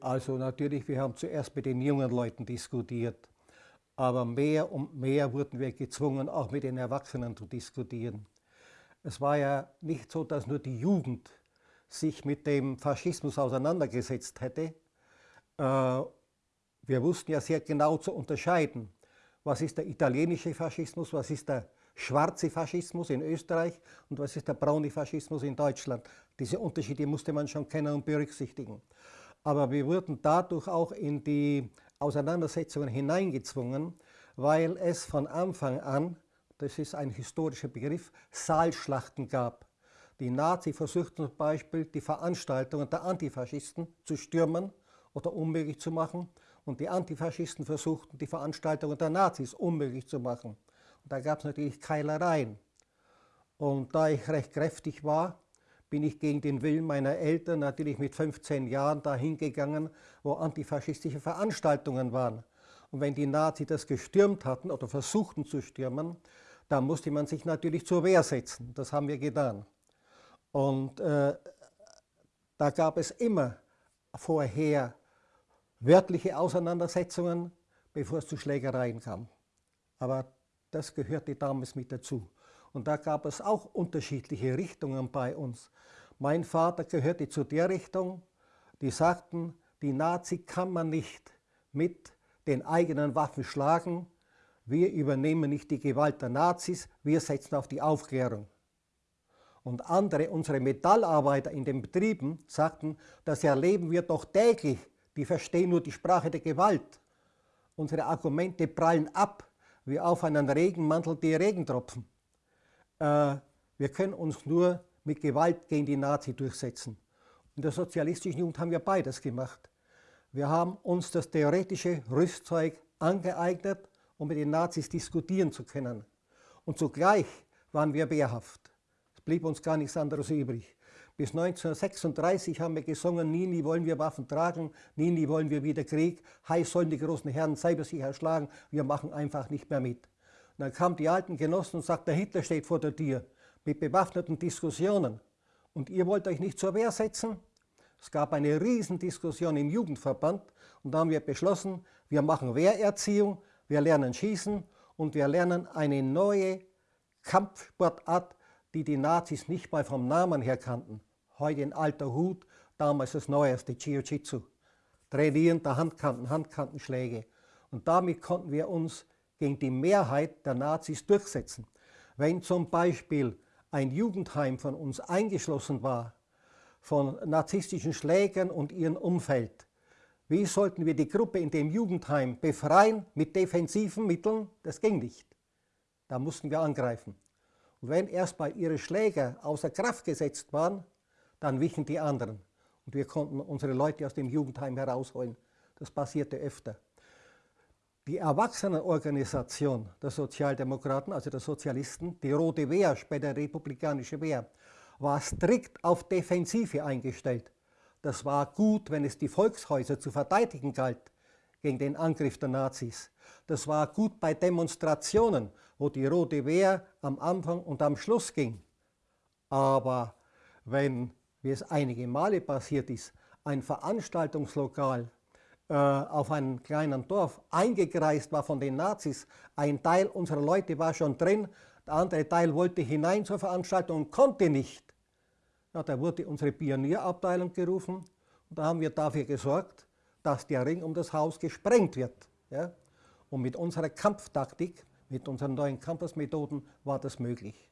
Also natürlich, wir haben zuerst mit den jungen Leuten diskutiert, aber mehr und mehr wurden wir gezwungen, auch mit den Erwachsenen zu diskutieren. Es war ja nicht so, dass nur die Jugend sich mit dem Faschismus auseinandergesetzt hätte. Äh, wir wussten ja sehr genau zu unterscheiden, was ist der italienische Faschismus, was ist der schwarze Faschismus in Österreich und was ist der braune Faschismus in Deutschland. Diese Unterschiede musste man schon kennen und berücksichtigen. Aber wir wurden dadurch auch in die Auseinandersetzungen hineingezwungen, weil es von Anfang an, das ist ein historischer Begriff, Saalschlachten gab. Die Nazi versuchten zum Beispiel, die Veranstaltungen der Antifaschisten zu stürmen oder unmöglich zu machen und die Antifaschisten versuchten, die Veranstaltungen der Nazis unmöglich zu machen. Und da gab es natürlich Keilereien. Und da ich recht kräftig war, bin ich gegen den Willen meiner Eltern natürlich mit 15 Jahren dahin gegangen, wo antifaschistische Veranstaltungen waren. Und wenn die Nazis das gestürmt hatten oder versuchten zu stürmen, dann musste man sich natürlich zur Wehr setzen. Das haben wir getan. Und äh, da gab es immer vorher wörtliche Auseinandersetzungen, bevor es zu Schlägereien kam. Aber das gehörte damals mit dazu. Und da gab es auch unterschiedliche Richtungen bei uns. Mein Vater gehörte zu der Richtung, die sagten, die Nazi kann man nicht mit den eigenen Waffen schlagen. Wir übernehmen nicht die Gewalt der Nazis, wir setzen auf die Aufklärung. Und andere, unsere Metallarbeiter in den Betrieben, sagten, das erleben wir doch täglich, die verstehen nur die Sprache der Gewalt. Unsere Argumente prallen ab, wie auf einen Regenmantel die Regentropfen. Äh, wir können uns nur mit Gewalt gegen die Nazi durchsetzen. In der sozialistischen Jugend haben wir beides gemacht. Wir haben uns das theoretische Rüstzeug angeeignet, um mit den Nazis diskutieren zu können. Und zugleich waren wir wehrhaft. Es blieb uns gar nichts anderes übrig. Bis 1936 haben wir gesungen, nie, nie wollen wir Waffen tragen, nie, nie wollen wir wieder Krieg, heiß sollen die großen Herren selber sich erschlagen, wir machen einfach nicht mehr mit. Dann kamen die alten Genossen und sagten, der Hitler steht vor der Tür mit bewaffneten Diskussionen. Und ihr wollt euch nicht zur Wehr setzen? Es gab eine Riesendiskussion im Jugendverband und da haben wir beschlossen, wir machen Wehrerziehung, wir lernen Schießen und wir lernen eine neue Kampfsportart, die die Nazis nicht mal vom Namen her kannten. Heute ein alter Hut, damals das neueste, Jiu-Jitsu. Trainieren der Handkanten, Handkantenschläge. Und damit konnten wir uns gegen die Mehrheit der Nazis durchsetzen. Wenn zum Beispiel ein Jugendheim von uns eingeschlossen war, von narzisstischen Schlägern und ihrem Umfeld, wie sollten wir die Gruppe in dem Jugendheim befreien mit defensiven Mitteln? Das ging nicht. Da mussten wir angreifen. Und wenn erstmal ihre Schläger außer Kraft gesetzt waren, dann wichen die anderen. Und wir konnten unsere Leute aus dem Jugendheim herausholen. Das passierte öfter. Die Erwachsenenorganisation der Sozialdemokraten, also der Sozialisten, die Rote Wehr, später Republikanische Wehr, war strikt auf Defensive eingestellt. Das war gut, wenn es die Volkshäuser zu verteidigen galt gegen den Angriff der Nazis. Das war gut bei Demonstrationen, wo die Rote Wehr am Anfang und am Schluss ging. Aber wenn, wie es einige Male passiert ist, ein Veranstaltungslokal auf einem kleinen Dorf eingekreist war von den Nazis. Ein Teil unserer Leute war schon drin, der andere Teil wollte hinein zur Veranstaltung und konnte nicht. Ja, da wurde unsere Pionierabteilung gerufen und da haben wir dafür gesorgt, dass der Ring um das Haus gesprengt wird. Ja? Und mit unserer Kampftaktik, mit unseren neuen Campusmethoden war das möglich.